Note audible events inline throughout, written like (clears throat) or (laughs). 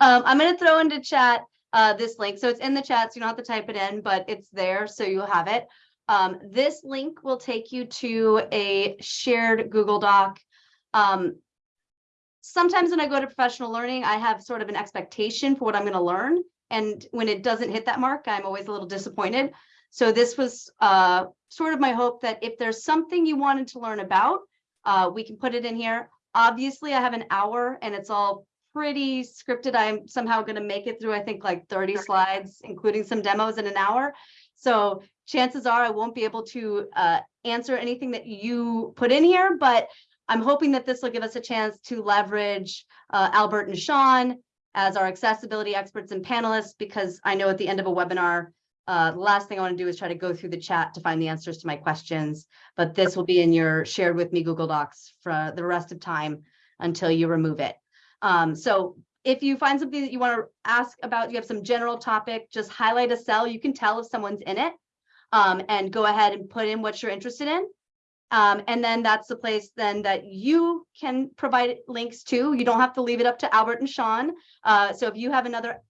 Um, I'm gonna throw into chat uh, this link. So it's in the chat, so you don't have to type it in, but it's there, so you'll have it. Um, this link will take you to a shared Google Doc. Um, sometimes when I go to professional learning, I have sort of an expectation for what I'm gonna learn. And when it doesn't hit that mark, I'm always a little disappointed. So this was uh, sort of my hope that if there's something you wanted to learn about, uh, we can put it in here. Obviously, I have an hour and it's all pretty scripted. I'm somehow going to make it through, I think, like 30 slides, including some demos in an hour. So chances are I won't be able to uh, answer anything that you put in here, but I'm hoping that this will give us a chance to leverage uh, Albert and Sean as our accessibility experts and panelists, because I know at the end of a webinar, uh, the last thing I want to do is try to go through the chat to find the answers to my questions, but this will be in your shared with me Google Docs for the rest of time until you remove it. Um, so if you find something that you want to ask about, you have some general topic, just highlight a cell. You can tell if someone's in it um, and go ahead and put in what you're interested in. Um, and then that's the place then that you can provide links to. You don't have to leave it up to Albert and Sean. Uh, so if you have another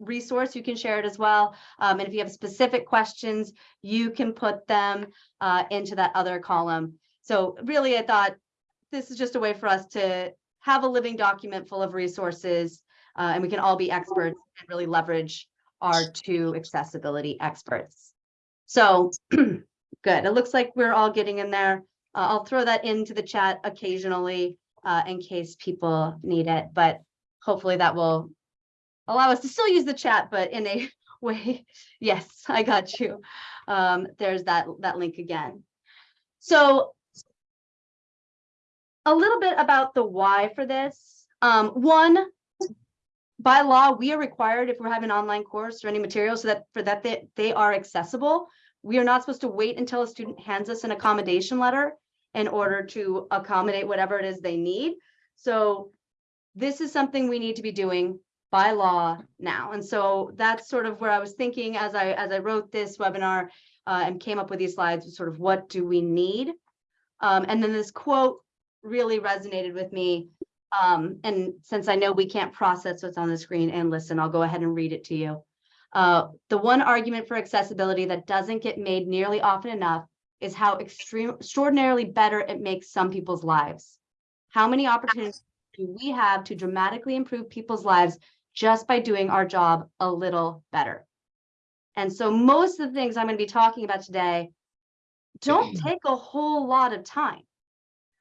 resource, you can share it as well. Um, and if you have specific questions, you can put them uh, into that other column. So really, I thought this is just a way for us to have a living document full of resources, uh, and we can all be experts and really leverage our two accessibility experts. So (clears throat) good. It looks like we're all getting in there. Uh, I'll throw that into the chat occasionally uh, in case people need it, but hopefully that will allow us to still use the chat, but in a (laughs) way, yes, I got you. Um, there's that, that link again. So a little bit about the why for this. Um, one, by law, we are required if we're having an online course or any material so that for that they, they are accessible. We are not supposed to wait until a student hands us an accommodation letter in order to accommodate whatever it is they need. So this is something we need to be doing by law now. And so that's sort of where I was thinking as I as I wrote this webinar uh, and came up with these slides, sort of what do we need? Um, and then this quote really resonated with me. Um, and since I know we can't process what's on the screen and listen, I'll go ahead and read it to you. Uh, the one argument for accessibility that doesn't get made nearly often enough is how extreme, extraordinarily better it makes some people's lives. How many opportunities do we have to dramatically improve people's lives just by doing our job a little better. And so most of the things I'm going to be talking about today don't (clears throat) take a whole lot of time.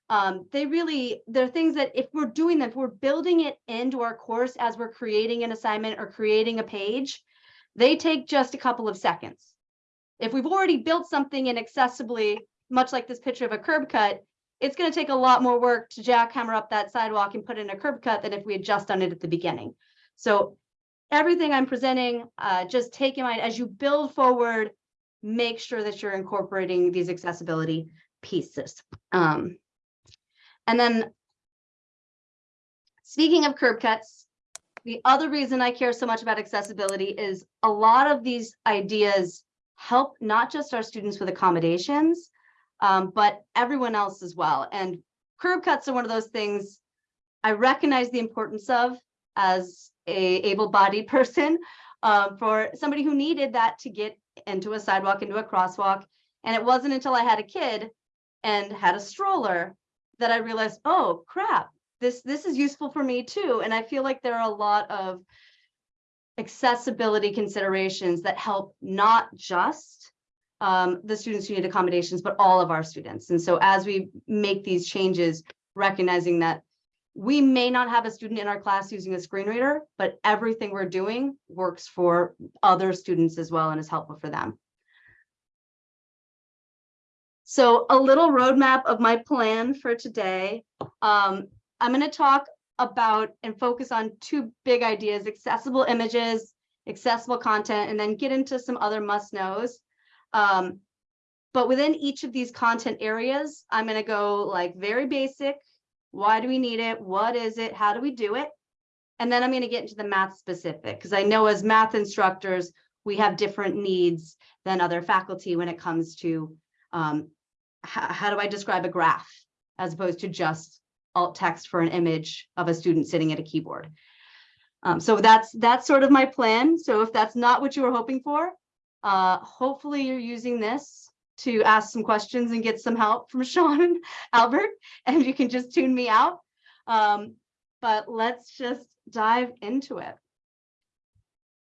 Um, they really, they're things that if we're doing them, if we're building it into our course as we're creating an assignment or creating a page, they take just a couple of seconds. If we've already built something inaccessibly, much like this picture of a curb cut, it's going to take a lot more work to jackhammer up that sidewalk and put in a curb cut than if we had just done it at the beginning. So everything I'm presenting, uh, just take in mind as you build forward, make sure that you're incorporating these accessibility pieces. Um, and then speaking of curb cuts, the other reason I care so much about accessibility is a lot of these ideas help not just our students with accommodations, um, but everyone else as well. And curb cuts are one of those things I recognize the importance of as a able-bodied (laughs) person um, for somebody who needed that to get into a sidewalk, into a crosswalk. And it wasn't until I had a kid and had a stroller that I realized, oh crap, this this is useful for me too. And I feel like there are a lot of accessibility considerations that help not just um, the students who need accommodations, but all of our students. And so as we make these changes, recognizing that we may not have a student in our class using a screen reader, but everything we're doing works for other students as well and is helpful for them. So a little roadmap of my plan for today. Um, I'm going to talk about and focus on two big ideas, accessible images, accessible content, and then get into some other must knows. Um, but within each of these content areas, I'm going to go like very basic why do we need it? What is it? How do we do it? And then I'm going to get into the math specific because I know as math instructors, we have different needs than other faculty when it comes to um, how do I describe a graph as opposed to just alt text for an image of a student sitting at a keyboard. Um, so that's, that's sort of my plan. So if that's not what you were hoping for, uh, hopefully you're using this to ask some questions and get some help from (laughs) Sean and Albert, and you can just tune me out. Um, but let's just dive into it.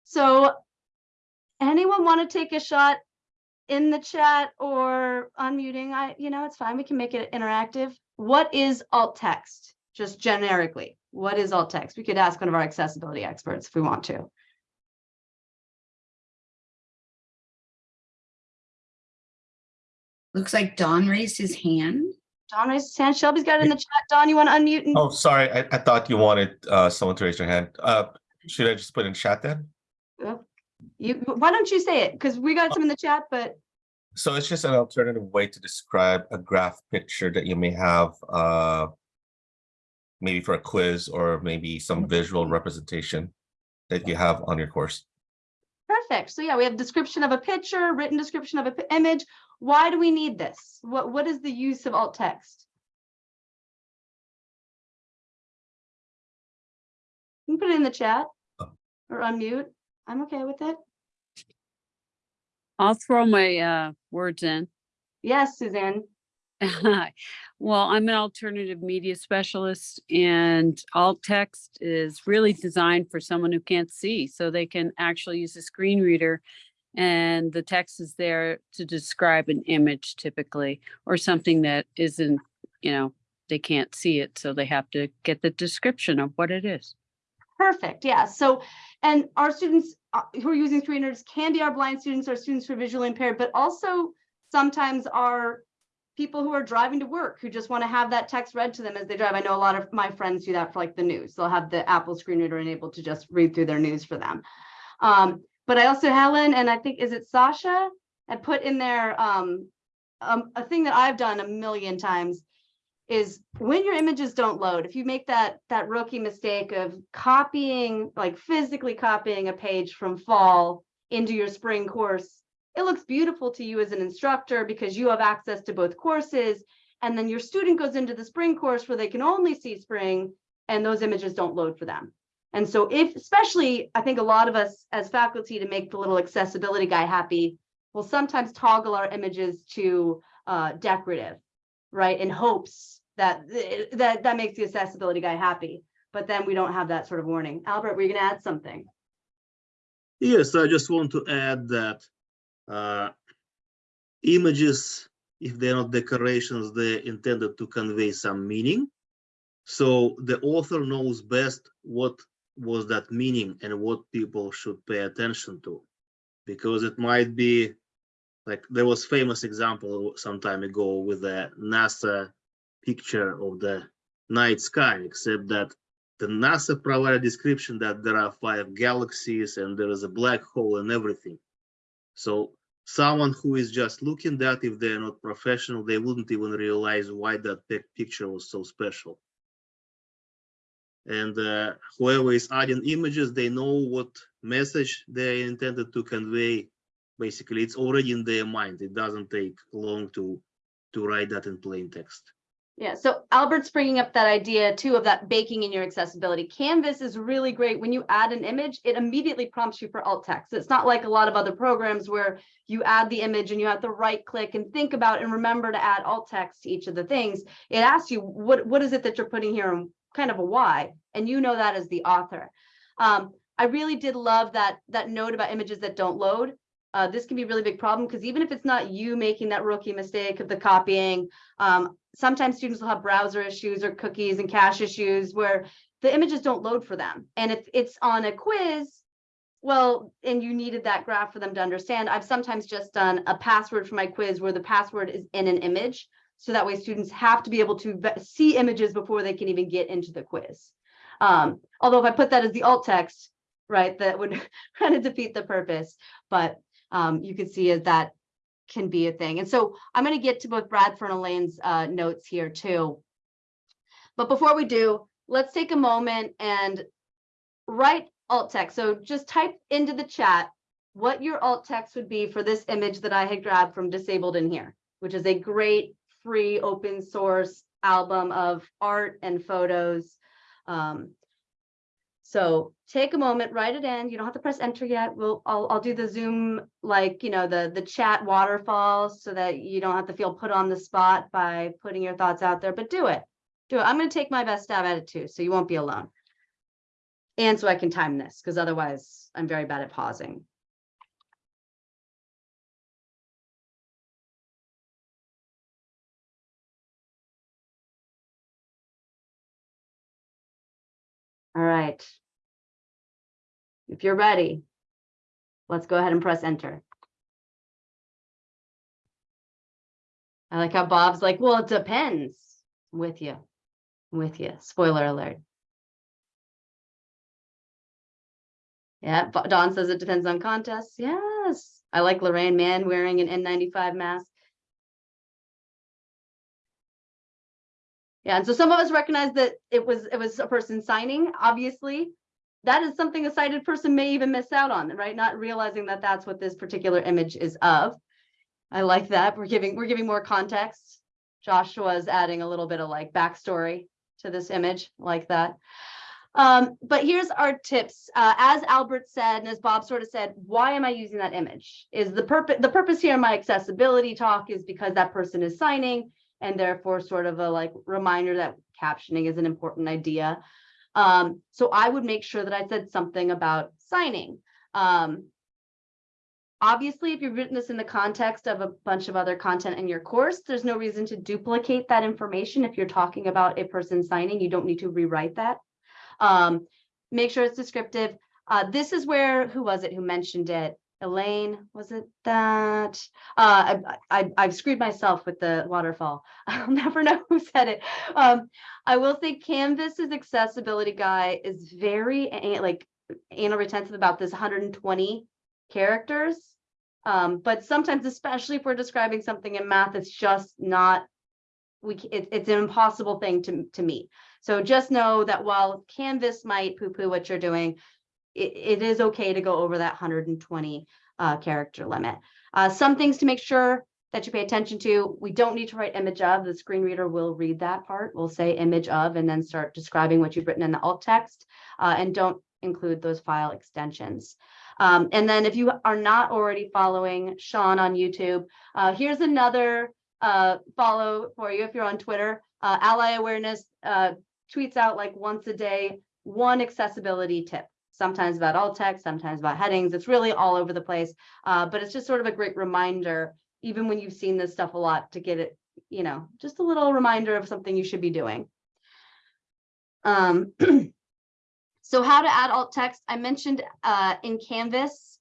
So anyone want to take a shot in the chat or unmuting? I, you know, it's fine. We can make it interactive. What is alt text? Just generically, what is alt text? We could ask one of our accessibility experts if we want to. Looks like Don raised his hand. Don raised his hand. Shelby's got it in the chat. Don, you want to unmute? and- Oh, sorry, I, I thought you wanted uh someone to raise their hand. Uh, should I just put in chat then? You, why don't you say it? Because we got some in the chat, but So it's just an alternative way to describe a graph picture that you may have uh maybe for a quiz or maybe some visual representation that you have on your course. perfect. So yeah, we have description of a picture, written description of an image. Why do we need this? What, what is the use of alt text? You can put it in the chat Oh. or unmute. I'm okay with it. I'll throw my uh, words in. Yes, Suzanne. (laughs) Well, I'm an alternative media specialist and alt text is really designed for someone who can't see, so they can actually use a screen reader. And the text is there to describe an image typically, or something that isn't, you know, they can't see it, so they have to get the description of what it is. Perfect, yeah, so, and our students uh, who are using screen readers can be our blind students, our students who are visually impaired, but also sometimes are people who are driving to work, who just want to have that text read to them as they drive. I know a lot of my friends do that for like the news. They'll have the Apple screen reader enabled to just read through their news for them. Um, but I also, Helen, and I think, is it Sasha? had put in there, um, um, a thing that I've done a million times is when your images don't load, if you make that, that rookie mistake of copying, like physically copying a page from fall into your spring course, it looks beautiful to you as an instructor because you have access to both courses. And then your student goes into the spring course where they can only see spring and those images don't load for them. And so if, especially, I think a lot of us as faculty to make the little accessibility guy happy, will sometimes toggle our images to uh, decorative, right? In hopes that, that, that makes the accessibility guy happy. But then we don't have that sort of warning. Albert, were you gonna add something? Yes, I just want to add that uh, images, if they're not decorations, they're intended to convey some meaning. So the author knows best what was that meaning and what people should pay attention to. Because it might be like there was famous example some time ago with the NASA picture of the night sky, except that the NASA provided description that there are five galaxies and there is a black hole and everything. So someone who is just looking that, if they're not professional, they wouldn't even realize why that picture was so special. And uh, whoever is adding images, they know what message they intended to convey. Basically, it's already in their mind. It doesn't take long to to write that in plain text. Yeah, so Albert's bringing up that idea too of that baking in your accessibility. Canvas is really great. When you add an image, it immediately prompts you for alt text. It's not like a lot of other programs where you add the image and you have to right click and think about and remember to add alt text to each of the things. It asks you, what, what is it that you're putting here and kind of a why? And you know that as the author. Um, I really did love that, that note about images that don't load. Uh, this can be a really big problem because even if it's not you making that rookie mistake of the copying, um, sometimes students will have browser issues or cookies and cache issues where the images don't load for them. And if it's on a quiz, well, and you needed that graph for them to understand, I've sometimes just done a password for my quiz where the password is in an image. So that way students have to be able to see images before they can even get into the quiz. Um, although if I put that as the alt text, right, that would (laughs) kind of defeat the purpose. But um, you can see as that can be a thing. And so I'm going to get to both Bradford and Elaine's uh, notes here too. But before we do, let's take a moment and write alt text. So just type into the chat what your alt text would be for this image that I had grabbed from Disabled And Here, which is a great free open source album of art and photos. Um, So take a moment, write it in. You don't have to press enter yet. We'll, I'll, I'll do the Zoom, like, you know, the, the chat waterfalls so that you don't have to feel put on the spot by putting your thoughts out there, but do it. Do it. I'm gonna take my best stab at it too, so you won't be alone. And so I can time this, because otherwise I'm very bad at pausing. All right. If you're ready, let's go ahead and press enter. I like how Bob's like, well, it depends. With you, with you. Spoiler alert. Yeah, Don says it depends on contests. Yes, I like Lorraine Mann wearing an N95 mask. Yeah, and so some of us recognize that it was, it was a person signing, obviously. That is something a sighted person may even miss out on, right? Not realizing that that's what this particular image is of. I like that. We're giving, we're giving more context. Joshua's adding a little bit of like backstory to this image like that. Um, but here's our tips. Uh, as Albert said, and as Bob sort of said, why am I using that image? Is the purpose, the purpose here in my accessibility talk is because that person is signing and therefore sort of a like reminder that captioning is an important idea. Um, so I would make sure that I said something about signing. Um, obviously, if you've written this in the context of a bunch of other content in your course, there's no reason to duplicate that information. If you're talking about a person signing, you don't need to rewrite that. Um, make sure it's descriptive. Uh, this is where, who was it who mentioned it? Elaine, was it that? Uh, I, I've screwed myself with the waterfall. (laughs) I'll never know who said it. Um, I will say Canvas's accessibility guy is very like anal retentive about this 120 characters. Um, but sometimes, especially if we're describing something in math, it's just not, we, it, it's an impossible thing to, to meet. So just know that while Canvas might poo-poo what you're doing, it, it is okay to go over that 120 uh, character limit. Uh, some things to make sure that you pay attention to, we don't need to write image of, the screen reader will read that part. We'll say image of and then start describing what you've written in the alt text uh, and don't include those file extensions. Um, and then if you are not already following Sean on YouTube, uh, here's another uh, follow for you if you're on Twitter. Uh, Ally Awareness tweets out like once a day, one accessibility tip sometimes about alt text, sometimes about headings. It's really all over the place. Uh, but it's just sort of a great reminder, even when you've seen this stuff a lot, to get it, you know, just a little reminder of something you should be doing. Um, (clears throat) so how to add alt text, I mentioned uh, in Canvas.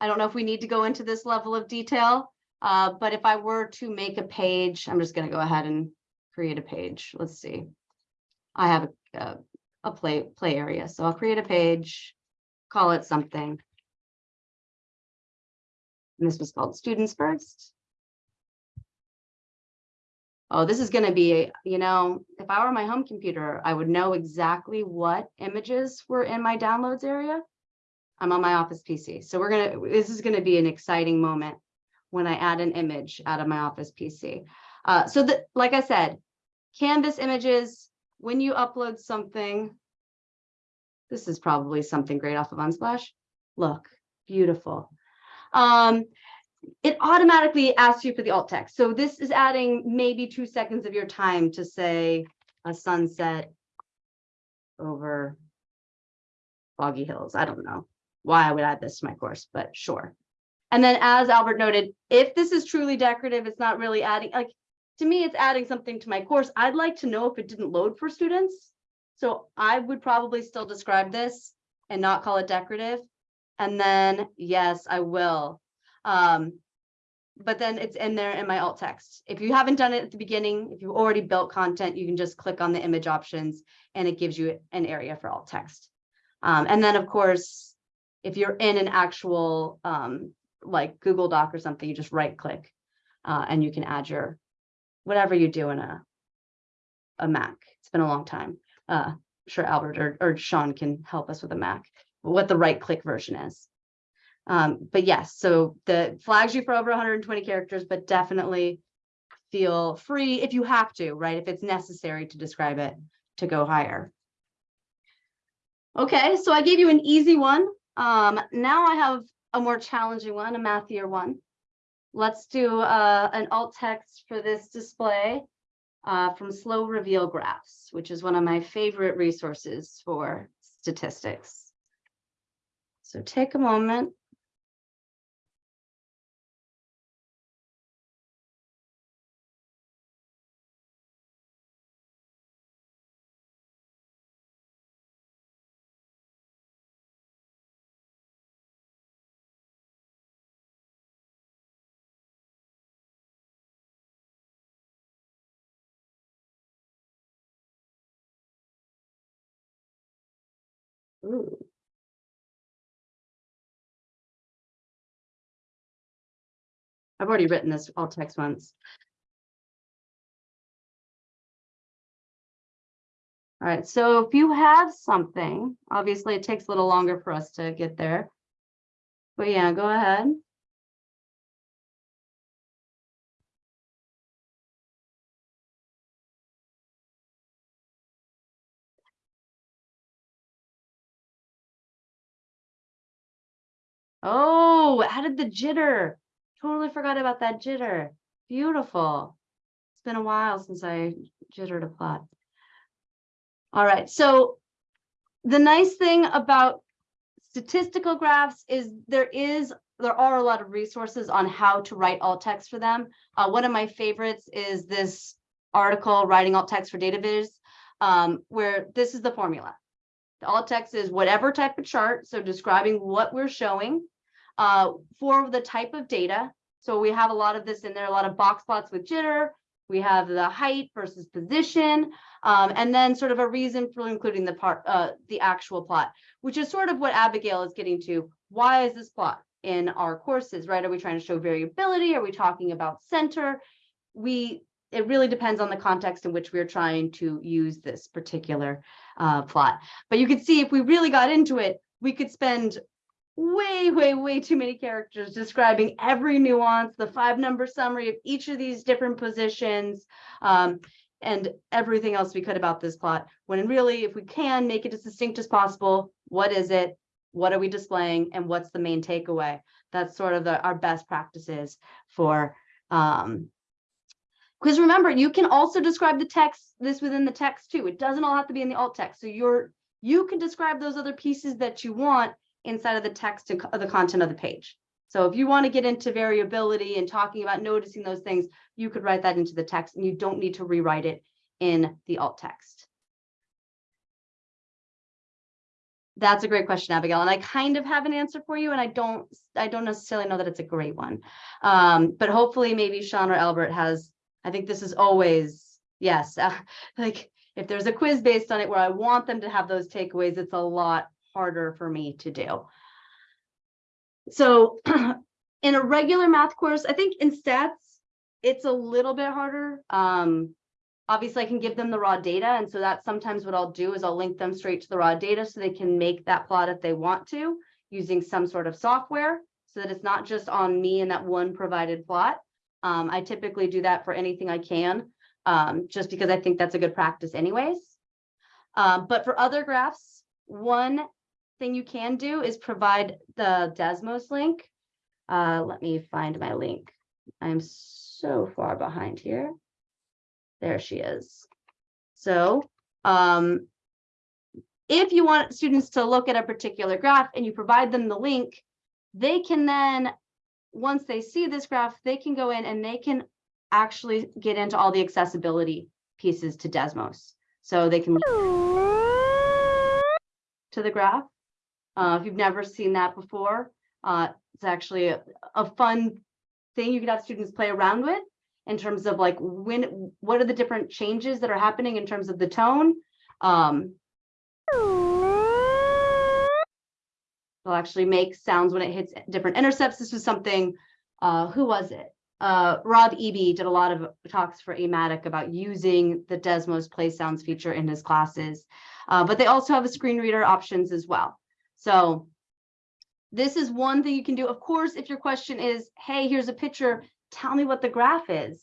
I don't know if we need to go into this level of detail, uh, but if I were to make a page, I'm just going to go ahead and create a page. Let's see. I have a, a a play play area. So I'll create a page, call it something. And this was called students first. Oh, this is going to be, you know, if I were my home computer, I would know exactly what images were in my downloads area. I'm on my office PC. So we're going to, this is going to be an exciting moment when I add an image out of my office PC. Uh, so that, like I said, Canvas images, when you upload something, this is probably something great off of Unsplash. Look, beautiful. Um, it automatically asks you for the alt text. So this is adding maybe two seconds of your time to say a sunset over Foggy Hills. I don't know why I would add this to my course, but sure. And then as Albert noted, if this is truly decorative, it's not really adding, like, to me, it's adding something to my course. I'd like to know if it didn't load for students. So I would probably still describe this and not call it decorative. And then, yes, I will. Um, but then it's in there in my alt text. If you haven't done it at the beginning, if you've already built content, you can just click on the image options and it gives you an area for alt text. Um, and then of course, if you're in an actual um, like Google Doc or something, you just right click uh, and you can add your whatever you do in a a Mac. It's been a long time. Uh, I'm sure Albert or, or Sean can help us with a Mac, what the right click version is. Um, but yes, so the flags you for over 120 characters, but definitely feel free if you have to, right? If it's necessary to describe it to go higher. Okay, so I gave you an easy one. Um, now I have a more challenging one, a mathier one. Let's do uh, an alt text for this display uh, from Slow Reveal Graphs, which is one of my favorite resources for statistics. So take a moment. I've already written this alt text once. All right, so if you have something, obviously it takes a little longer for us to get there. But yeah, go ahead. Oh, added the jitter. Totally forgot about that jitter. Beautiful. It's been a while since I jittered a plot. All right, so the nice thing about statistical graphs is there is, there are a lot of resources on how to write alt text for them. Uh, one of my favorites is this article, Writing Alt Text for Data Viz, um, where this is the formula. The alt text is whatever type of chart, so describing what we're showing uh, for the type of data. So we have a lot of this in there, a lot of box plots with jitter. We have the height versus position, um, and then sort of a reason for including the part, uh, the actual plot, which is sort of what Abigail is getting to. Why is this plot in our courses, right? Are we trying to show variability? Are we talking about center? We, it really depends on the context in which we're trying to use this particular uh, plot. But you can see if we really got into it, we could spend way, way, way too many characters describing every nuance, the five number summary of each of these different positions, um, and everything else we could about this plot. When really, if we can make it as distinct as possible, what is it? What are we displaying? And what's the main takeaway? That's sort of the, our best practices for um, because remember, you can also describe the text, this within the text too. It doesn't all have to be in the alt text. So you're, you can describe those other pieces that you want inside of the text and the content of the page. So if you want to get into variability and talking about noticing those things, you could write that into the text and you don't need to rewrite it in the alt text. That's a great question, Abigail, and I kind of have an answer for you, and I don't, I don't necessarily know that it's a great one. Um, but hopefully maybe Sean or Albert has, I think this is always, yes, uh, (laughs) like if there's a quiz based on it where I want them to have those takeaways, it's a lot harder for me to do. So (clears throat) in a regular math course, I think in stats, it's a little bit harder. Um, obviously I can give them the raw data. And so that's sometimes what I'll do is I'll link them straight to the raw data so they can make that plot if they want to using some sort of software so that it's not just on me and that one provided plot. Um, I typically do that for anything I can, um, just because I think that's a good practice anyways. Um, but for other graphs, one thing you can do is provide the Desmos link. Uh, let me find my link. I'm so far behind here. There she is. So um, if you want students to look at a particular graph and you provide them the link, they can then, once they see this graph, they can go in and they can actually get into all the accessibility pieces to Desmos. So they can to the graph. Uh, if you've never seen that before, uh, it's actually a, a fun thing you could have students play around with in terms of like when, what are the different changes that are happening in terms of the tone. Um, it'll actually make sounds when it hits different intercepts. This was something, uh, who was it? Uh, Rob Eby did a lot of talks for AMATYC about using the Desmos play sounds feature in his classes. Uh, but they also have a screen reader options as well. So this is one thing you can do. Of course, if your question is, hey, here's a picture, tell me what the graph is.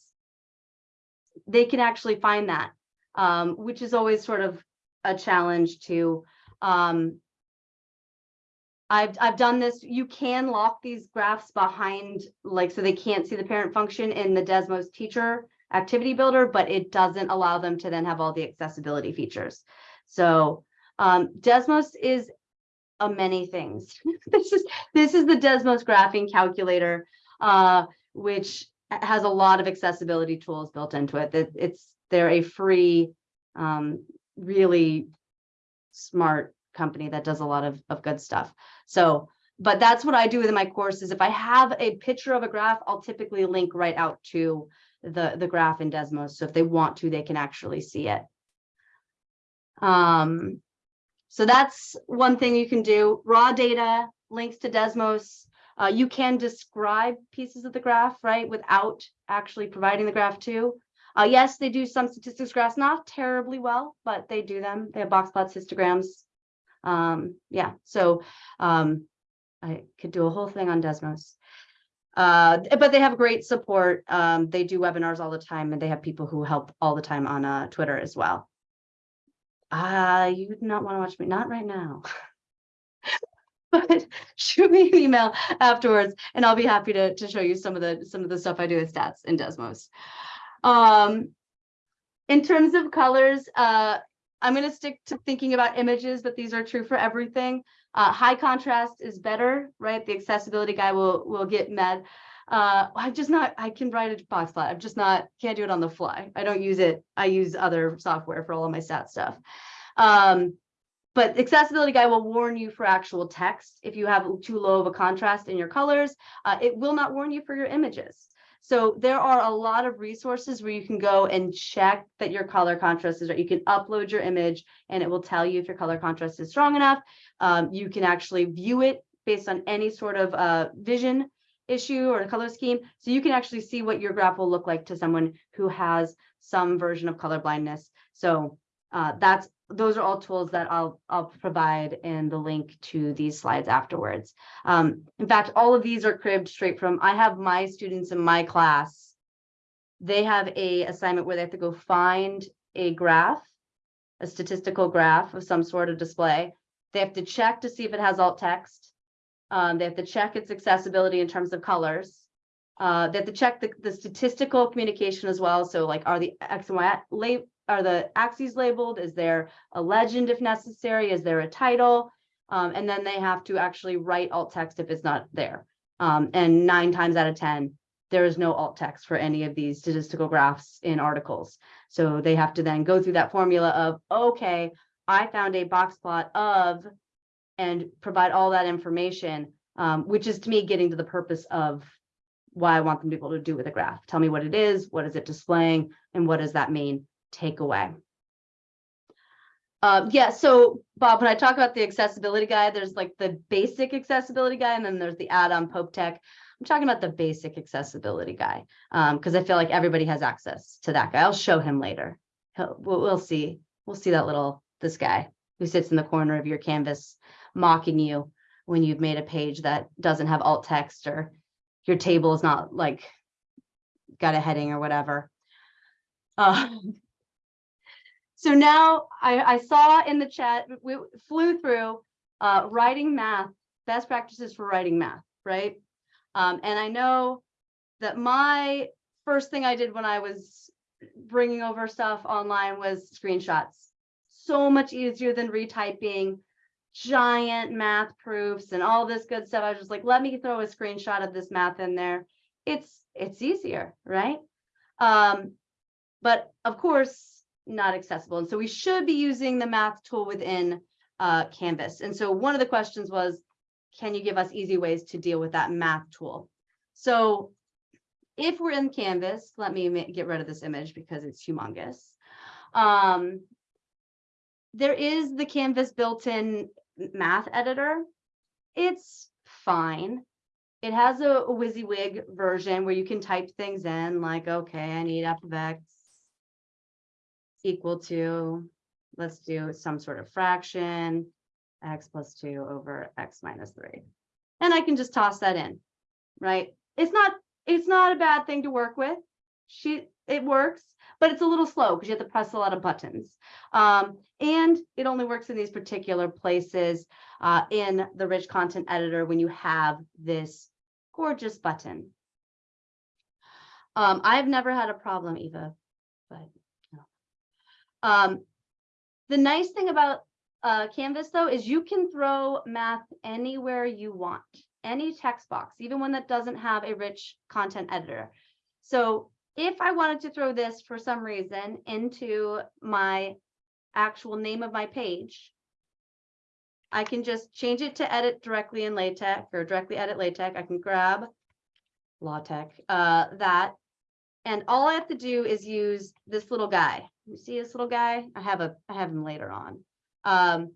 They can actually find that, um, which is always sort of a challenge to Um, I've, I've done this, you can lock these graphs behind, like, so they can't see the parent function in the Desmos teacher activity builder, but it doesn't allow them to then have all the accessibility features. So, um, Desmos is a many things. (laughs) This is, this is the Desmos graphing calculator, uh, which has a lot of accessibility tools built into it. That it's, they're a free, um, really smart company that does a lot of, of good stuff. So, but that's what I do in my courses. If I have a picture of a graph, I'll typically link right out to the, the graph in Desmos. So if they want to, they can actually see it. Um, so that's one thing you can do. Raw data, links to Desmos. Uh, you can describe pieces of the graph, right, without actually providing the graph too. Uh, yes, they do some statistics graphs, not terribly well, but they do them. They have box plots, histograms. Um, yeah, so um, I could do a whole thing on Desmos. Uh, but they have great support. Um, they do webinars all the time and they have people who help all the time on uh, Twitter as well. Uh, you would not want to watch me, not right now. (laughs) But shoot me an email afterwards and I'll be happy to, to show you some of the, some of the stuff I do with stats in Desmos. Um, in terms of colors, uh, I'm gonna stick to thinking about images, but these are true for everything. Uh, high contrast is better, right? The accessibility guy will, will get mad. Uh, I'm just not, I can write a box plot. I'm just not, can't do it on the fly. I don't use it. I use other software for all of my stat stuff. Um, but accessibility guy will warn you for actual text. If you have too low of a contrast in your colors, uh, it will not warn you for your images. So there are a lot of resources where you can go and check that your color contrast is right. You can upload your image and it will tell you if your color contrast is strong enough. Um, you can actually view it based on any sort of uh, vision issue or the color scheme. So you can actually see what your graph will look like to someone who has some version of color blindness. So uh, that's those are all tools that I'll I'll provide in the link to these slides afterwards. Um, in fact, all of these are cribbed straight from I have my students in my class. They have a assignment where they have to go find a graph, a statistical graph of some sort of display. They have to check to see if it has alt text. Um, they have to check its accessibility in terms of colors. Uh, they have to check the, the statistical communication as well. So like, are the X and Y lab, are the axes labeled? Is there a legend if necessary? Is there a title? Um, and then they have to actually write alt text if it's not there. Um, and nine times out of 10, there is no alt text for any of these statistical graphs in articles. So they have to then go through that formula of, okay, I found a box plot of, and provide all that information, um, which is to me getting to the purpose of why I want them to be able to do with a graph. Tell me what it is, what is it displaying, and what does that mean? Takeaway. Um, yeah, so Bob, when I talk about the accessibility guide, there's like the basic accessibility guide, and then there's the add-on Pope Tech. I'm talking about the basic accessibility guy um, because I feel like everybody has access to that guy. I'll show him later. He'll, we'll, we'll see. We'll see that little this guy who sits in the corner of your canvas mocking you when you've made a page that doesn't have alt text or your table is not like got a heading or whatever. Uh, (laughs) so now I, I saw in the chat, we flew through uh, writing math, best practices for writing math, right? Um, and I know that my first thing I did when I was bringing over stuff online was screenshots. So much easier than retyping giant math proofs and all this good stuff. I was just like, let me throw a screenshot of this math in there. It's it's easier, right? Um, but of course, not accessible. And so we should be using the math tool within uh, Canvas. And so one of the questions was, can you give us easy ways to deal with that math tool? So if we're in Canvas, let me get rid of this image because it's humongous. Um, there is the Canvas built-in math editor. It's fine. It has a, a WYSIWYG version where you can type things in like, okay, I need f of x equal to, let's do some sort of fraction, x plus two over x minus three. And I can just toss that in, right? It's not, it's not a bad thing to work with. she, it works, but it's a little slow because you have to press a lot of buttons. Um, and it only works in these particular places uh, in the rich content editor when you have this gorgeous button. Um, I've never had a problem, Eva, but no. Um, the nice thing about uh, Canvas though is you can throw math anywhere you want, any text box, even one that doesn't have a rich content editor. So if I wanted to throw this for some reason into my actual name of my page, I can just change it to edit directly in LaTeX or directly edit LaTeX. I can grab LaTeX, uh, that. And all I have to do is use this little guy. You see this little guy? I have a, I have him later on. Um,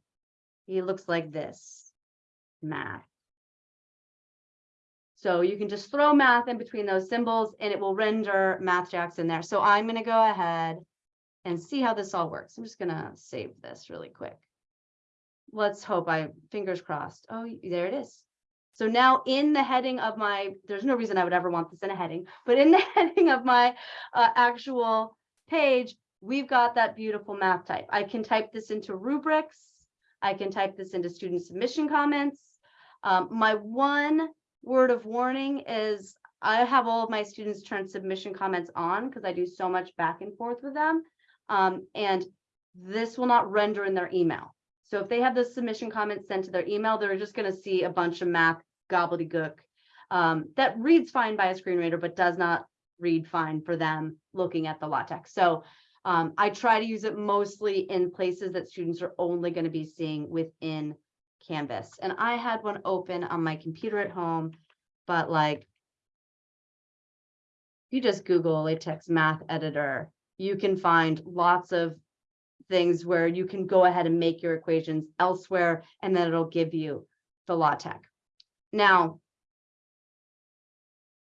he looks like this, math. So you can just throw math in between those symbols and it will render MathJax in there. So I'm gonna go ahead and see how this all works. I'm just gonna save this really quick. Let's hope I, fingers crossed. Oh, there it is. So now in the heading of my, there's no reason I would ever want this in a heading, but in the (laughs) heading of my uh, actual page, we've got that beautiful math type. I can type this into rubrics. I can type this into student submission comments. Um, my one word of warning is I have all of my students turn submission comments on because I do so much back and forth with them. Um, and this will not render in their email. So if they have the submission comments sent to their email, they're just going to see a bunch of math gobbledygook um, that reads fine by a screen reader, but does not read fine for them looking at the LaTeX. So um, I try to use it mostly in places that students are only going to be seeing within Canvas. And I had one open on my computer at home, but like you just Google LaTeX math editor, you can find lots of things where you can go ahead and make your equations elsewhere, and then it'll give you the LaTeX. Now,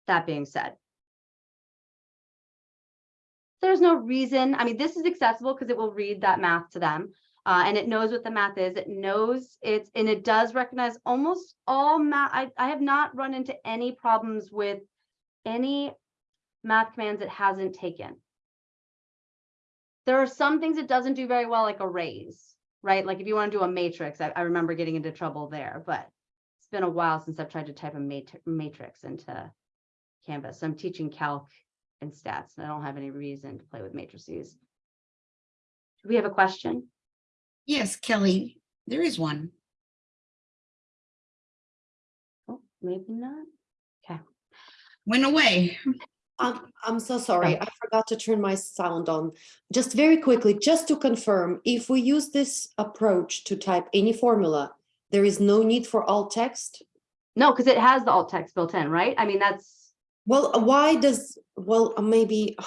that being said, there's no reason, I mean, this is accessible because it will read that math to them. Uh, and it knows what the math is. It knows it's, and it does recognize almost all math. I, I have not run into any problems with any math commands it hasn't taken. There are some things it doesn't do very well, like arrays, right? Like if you want to do a matrix, I, I remember getting into trouble there, but it's been a while since I've tried to type a mat matrix into Canvas. So I'm teaching calc and stats, and I don't have any reason to play with matrices. Do we have a question? Yes, Kelly, there is one. Oh, maybe not. Okay. Went away. Um, I'm so sorry, I forgot to turn my sound on. Just very quickly, just to confirm, if we use this approach to type any formula, there is no need for alt text? No, because it has the alt text built in, right? I mean, that's, Well, why does, well, maybe,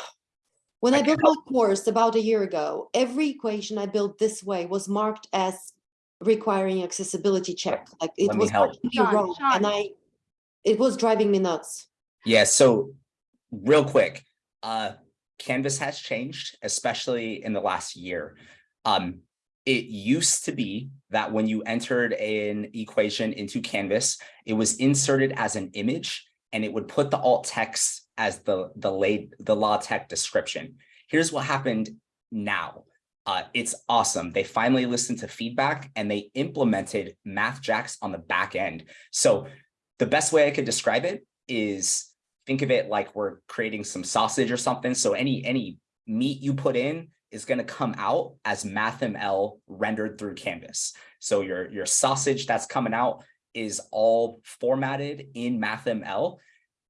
when I I built my course about a year ago, every equation I built this way was marked as requiring accessibility check, like it Let was help. marked to Sean, wrong, and I, it was driving me nuts. Yeah, so real quick, uh, Canvas has changed, especially in the last year. Um, it used to be that when you entered an equation into Canvas, it was inserted as an image and it would put the alt text as the, the late, the LaTeX description. Here's what happened now. Uh, it's awesome. They finally listened to feedback and they implemented MathJax on the back end. So the best way I could describe it is think of it like we're creating some sausage or something. So any any meat you put in is going to come out as MathML rendered through Canvas. So your your sausage that's coming out is all formatted in MathML.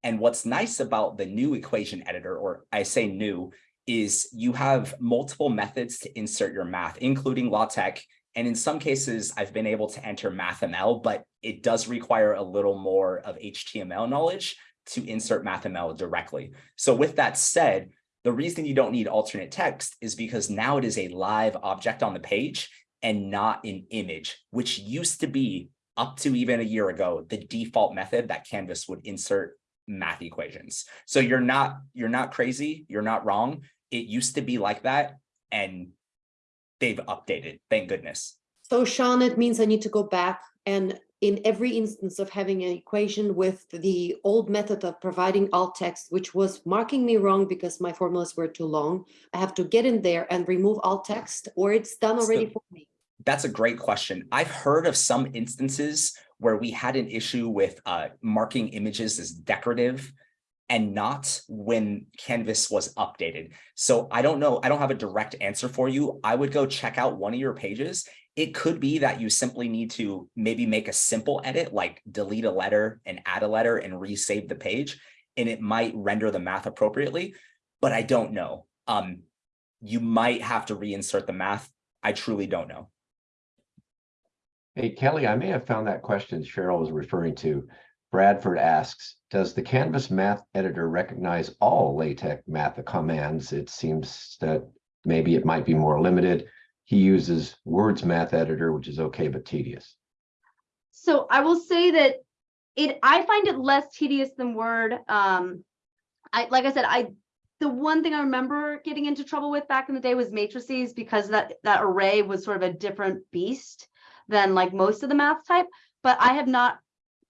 And what's nice about the new equation editor, or I say new, is you have multiple methods to insert your math, including LaTeX. And in some cases, I've been able to enter MathML, but it does require a little more of HTML knowledge to insert MathML directly. So with that said, the reason you don't need alternate text is because now it is a live object on the page and not an image, which used to be up to even a year ago, the default method that Canvas would insert math equations. So you're not, you're not crazy, you're not wrong. It used to be like that and they've updated, thank goodness. So Sean, it means I need to go back and in every instance of having an equation with the old method of providing alt text, which was marking me wrong because my formulas were too long, I have to get in there and remove alt text or it's done So- already for me. That's a great question. I've heard of some instances where we had an issue with uh, marking images as decorative and not when Canvas was updated. So I don't know, I don't have a direct answer for you. I would go check out one of your pages. It could be that you simply need to maybe make a simple edit, like delete a letter and add a letter and resave the page, and it might render the math appropriately, but I don't know. Um, you might have to reinsert the math. I truly don't know. Hey, Kelly, I may have found that question Cheryl was referring to. Bradford asks, does the Canvas math editor recognize all LaTeX math commands? It seems that maybe it might be more limited. He uses Words math editor, which is okay, but tedious. So I will say that it, I find it less tedious than Word. Um, I, like I said, I, the one thing I remember getting into trouble with back in the day was matrices because that, that array was sort of a different beast than like most of the math type, but I have not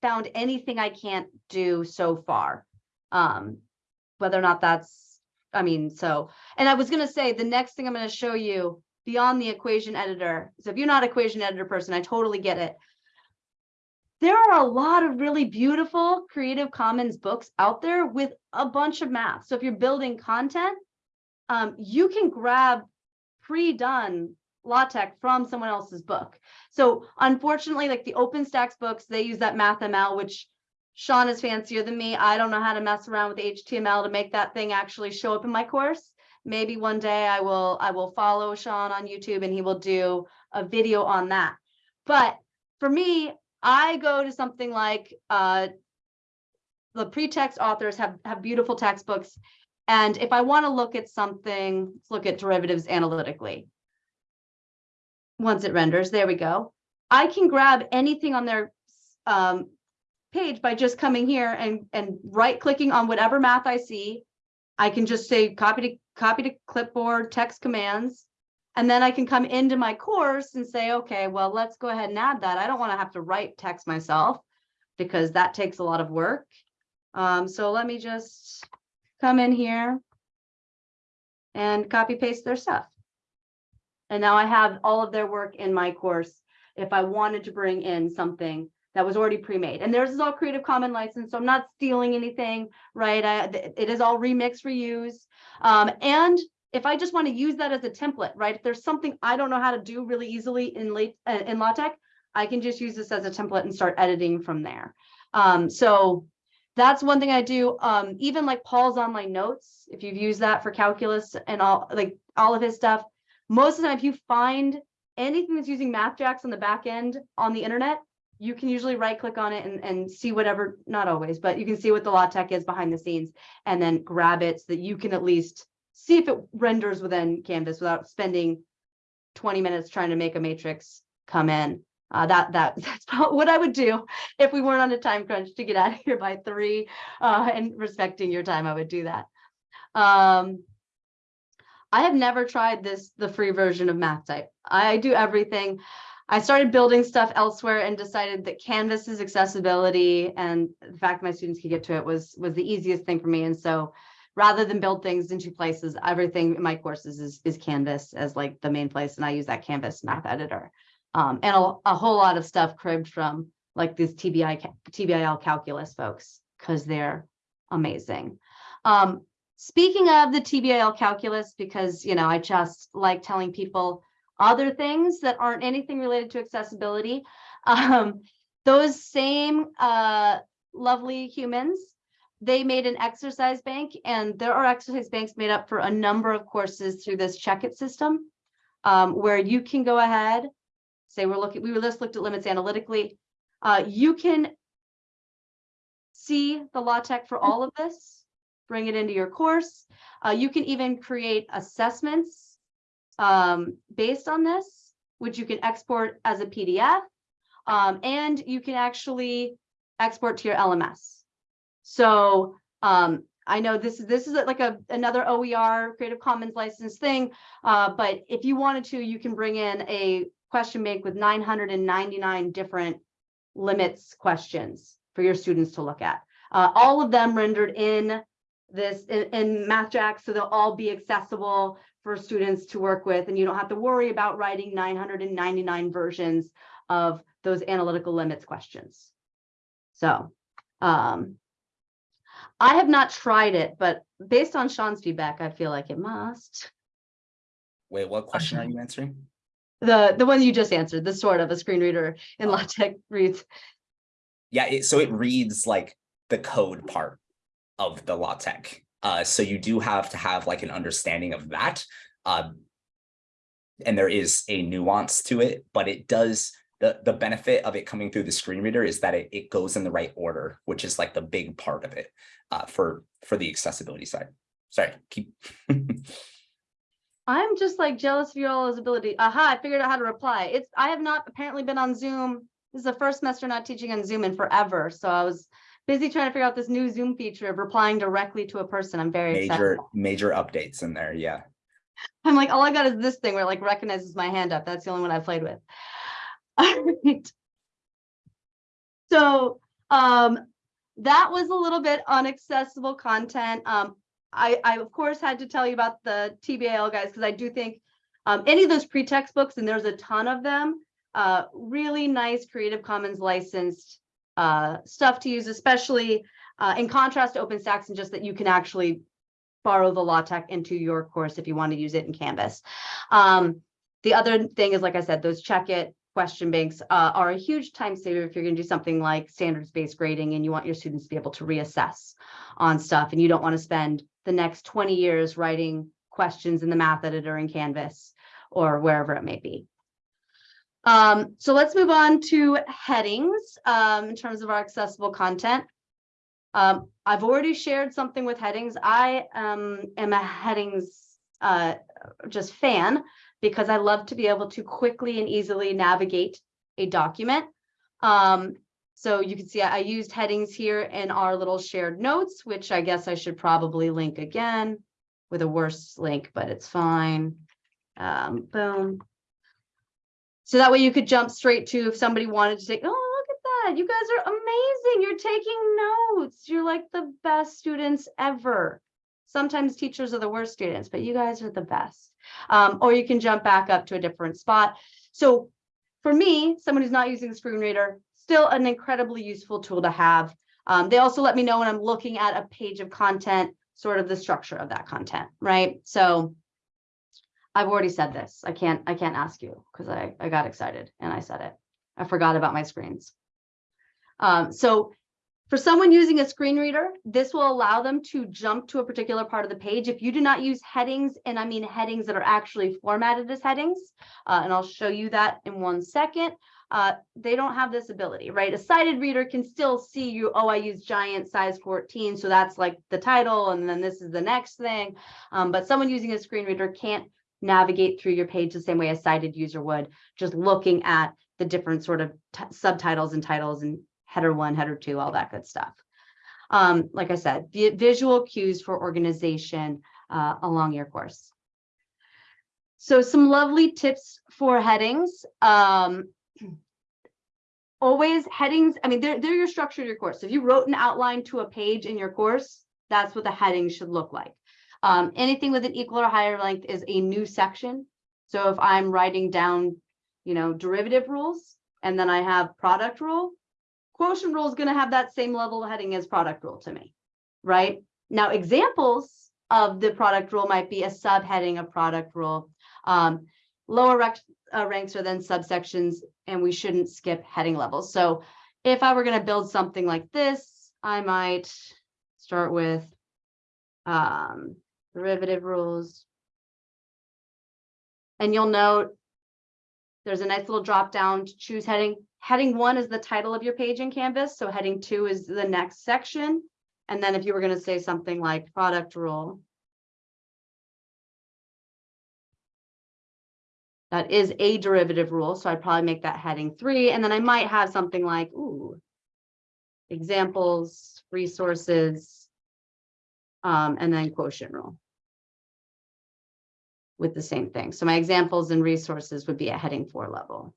found anything I can't do so far. Um, whether or not that's, I mean, so, and I was gonna say, the next thing I'm gonna show you beyond the equation editor. So if you're not equation editor person, I totally get it there are a lot of really beautiful Creative Commons books out there with a bunch of math. So if you're building content, um, you can grab pre-done LaTeX from someone else's book. So unfortunately, like the OpenStax books, they use that MathML, which Sean is fancier than me. I don't know how to mess around with HTML to make that thing actually show up in my course. Maybe one day I will I will follow Sean on YouTube and he will do a video on that. But for me, I go to something like uh, the PreTeXt authors have have beautiful textbooks. And if I want to look at something, let's look at derivatives analytically. Once it renders, there we go. I can grab anything on their um, page by just coming here and, and right clicking on whatever math I see. I can just say copy to copy to clipboard TeX commands. And then I can come into my course and say, okay, well, let's go ahead and add that. I don't want to have to write text myself because that takes a lot of work. Um, so let me just come in here and copy paste their stuff. And now I have all of their work in my course if I wanted to bring in something that was already pre-made. And theirs is all Creative Commons license, so I'm not stealing anything, right? I, it is all remix, reuse. Um, and if I just want to use that as a template, right? If there's something I don't know how to do really easily in late uh, in LaTeX, I can just use this as a template and start editing from there. Um, so that's one thing I do. Um, even like Paul's online notes, if you've used that for calculus and all like all of his stuff, most of the time, if you find anything that's using MathJax on the back end on the internet, you can usually right click on it and, and see whatever, not always, but you can see what the LaTeX is behind the scenes and then grab it so that you can at least see if it renders within Canvas without spending 20 minutes trying to make a matrix come in. Uh, that that (laughs) that's what I would do if we weren't on a time crunch to get out of here by three uh, and respecting your time. I would do that. Um, I have never tried this the free version of MathType. I do everything. I started building stuff elsewhere and decided that Canvas's accessibility and the fact my students could get to it was was the easiest thing for me. And so rather than build things in two places, everything in my courses is, is Canvas as like the main place. And I use that Canvas math editor. Um, and a, a whole lot of stuff cribbed from like these TBI, TBIL calculus folks, because they're amazing. Um, speaking of the TBIL calculus, because, you know, I just like telling people other things that aren't anything related to accessibility. (laughs) Um, those same uh, lovely humans they made an exercise bank and there are exercise banks made up for a number of courses through this CheckIt system um, where you can go ahead say we're looking we were just looked at limits analytically uh, you can see the LaTeX for all of this bring it into your course uh, you can even create assessments um, based on this which you can export as a PDF um, and you can actually export to your LMS so um, I know this is this is like a another OER Creative Commons license thing, uh, but if you wanted to, you can bring in a question bank with 999 different limits questions for your students to look at. Uh, all of them rendered in this, in, in so they'll all be accessible for students to work with, and you don't have to worry about writing nine hundred and ninety-nine versions of those analytical limits questions. So, um, I have not tried it, but based on Sean's feedback, I feel like it must. Wait, what question are you answering? The, the one you just answered, the sort of a screen reader in LaTeX reads. Yeah, it, so it reads like the code part of the LaTeX. Uh, so you do have to have like an understanding of that. Um, and there is a nuance to it, but it does, the, the benefit of it coming through the screen reader is that it, it goes in the right order, which is like the big part of it uh, for, for the accessibility side. Sorry, keep. (laughs) I'm just like jealous of your all's ability. Aha, I figured out how to reply. It's, I have not apparently been on Zoom. This is the first semester not teaching on Zoom in forever, so I was busy trying to figure out this new Zoom feature of replying directly to a person. I'm very excited. major, major updates in there, yeah. I'm like, all I got is this thing where it like recognizes my hand up. That's the only one I've played with. (laughs) Alright. So, um, that was a little bit unaccessible content. Um, I, I of course had to tell you about the TBIL guys, because I do think um, any of those PreTeXt books, and there's a ton of them, uh, really nice Creative Commons licensed uh, stuff to use, especially uh, in contrast to OpenStax and just that you can actually borrow the LaTeX into your course if you want to use it in Canvas. Um, the other thing is, like I said, those CheckIt question banks uh, are a huge time saver if you're going to do something like standards-based grading and you want your students to be able to reassess on stuff and you don't want to spend the next 20 years writing questions in the math editor in Canvas or wherever it may be. Um, so let's move on to headings um, in terms of our accessible content. Um, I've already shared something with headings. I um, am a headings uh, just fan because I love to be able to quickly and easily navigate a document. Um, so you can see I I used headings here in our little shared notes, which I guess I should probably link again with a worse link, but it's fine. Um, boom. So that way you could jump straight to if somebody wanted to take, oh, look at that. You guys are amazing. You're taking notes. You're like the best students ever. Sometimes teachers are the worst students, but you guys are the best. Um, or you can jump back up to a different spot. So for me, someone who's not using the screen reader, still an incredibly useful tool to have. Um, they also let me know when I'm looking at a page of content, sort of the structure of that content, right? So I've already said this. I can't, I can't ask you because I, I got excited and I said it. I forgot about my screens. Um, so for someone using a screen reader, this will allow them to jump to a particular part of the page. If you do not use headings, and I mean headings that are actually formatted as headings, uh, and I'll show you that in one second, uh, they don't have this ability, right? A sighted reader can still see you, oh, I use giant size 14, so that's like the title, and then this is the next thing. Um, but someone using a screen reader can't navigate through your page the same way a sighted user would, just looking at the different sort of subtitles and titles and header one, header two, all that good stuff. Um, like I said, vi visual cues for organization uh, along your course. So some lovely tips for headings. Um, always headings, I mean, they're, they're your structure of your course. If you wrote an outline to a page in your course, that's what the heading should look like. Um, anything with an equal or higher length is a new section. So if I'm writing down, you know, derivative rules, and then I have product rule, quotient rule is going to have that same level heading as product rule to me, right? Now, examples of the product rule might be a subheading of product rule. Um, lower rec uh, ranks are then subsections, and we shouldn't skip heading levels. So if I were going to build something like this, I might start with um, derivative rules. And you'll note there's a nice little drop down to choose heading. Heading one is the title of your page in Canvas. So heading two is the next section. And then if you were going to say something like product rule. That is a derivative rule. So I'd probably make that heading three. And then I might have something like, ooh, examples, resources, um, and then quotient rule with the same thing. So my examples and resources would be a heading four level.